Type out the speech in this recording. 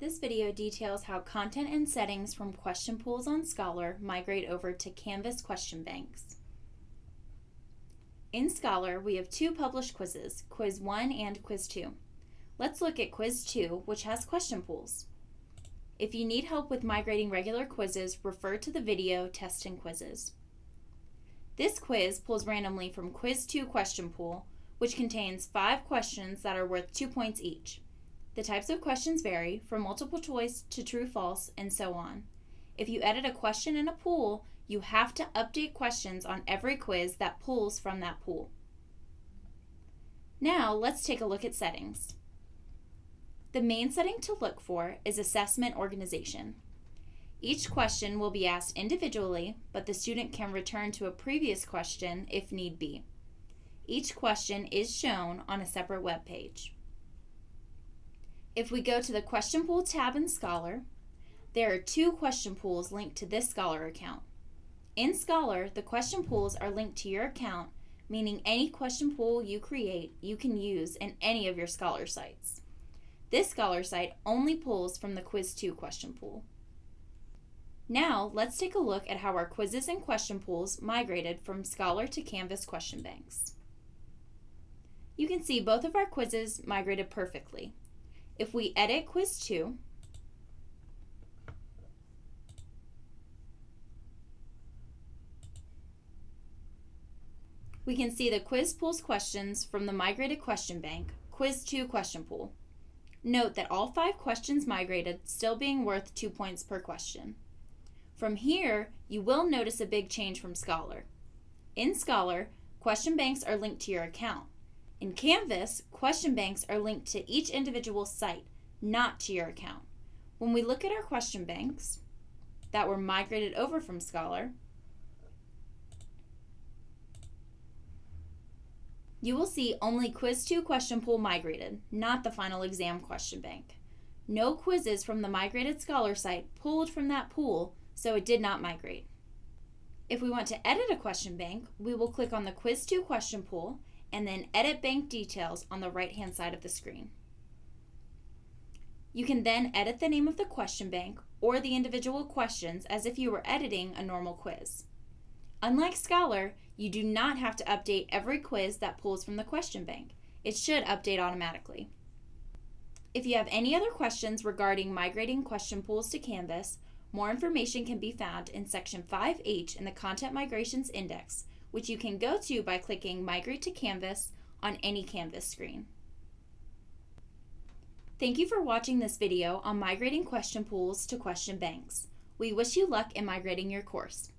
This video details how content and settings from question pools on Scholar migrate over to Canvas question banks. In Scholar, we have two published quizzes, Quiz 1 and Quiz 2. Let's look at Quiz 2, which has question pools. If you need help with migrating regular quizzes, refer to the video Test and Quizzes. This quiz pulls randomly from Quiz 2 question pool, which contains five questions that are worth two points each. The types of questions vary from multiple choice to true false and so on. If you edit a question in a pool, you have to update questions on every quiz that pulls from that pool. Now let's take a look at settings. The main setting to look for is assessment organization. Each question will be asked individually, but the student can return to a previous question if need be. Each question is shown on a separate web page. If we go to the Question Pool tab in Scholar, there are two question pools linked to this Scholar account. In Scholar, the question pools are linked to your account, meaning any question pool you create, you can use in any of your Scholar sites. This Scholar site only pulls from the Quiz 2 question pool. Now, let's take a look at how our quizzes and question pools migrated from Scholar to Canvas question banks. You can see both of our quizzes migrated perfectly. If we edit quiz 2, we can see the quiz pulls questions from the migrated question bank, quiz 2 question pool. Note that all five questions migrated still being worth two points per question. From here, you will notice a big change from Scholar. In Scholar, question banks are linked to your account. In Canvas, question banks are linked to each individual site, not to your account. When we look at our question banks that were migrated over from Scholar, you will see only Quiz 2 question pool migrated, not the final exam question bank. No quizzes from the migrated Scholar site pulled from that pool, so it did not migrate. If we want to edit a question bank, we will click on the Quiz 2 question pool and then Edit Bank Details on the right-hand side of the screen. You can then edit the name of the question bank or the individual questions as if you were editing a normal quiz. Unlike Scholar, you do not have to update every quiz that pulls from the question bank. It should update automatically. If you have any other questions regarding migrating question pools to Canvas, more information can be found in Section 5H in the Content Migrations Index, which you can go to by clicking Migrate to Canvas on any Canvas screen. Thank you for watching this video on migrating question pools to question banks. We wish you luck in migrating your course.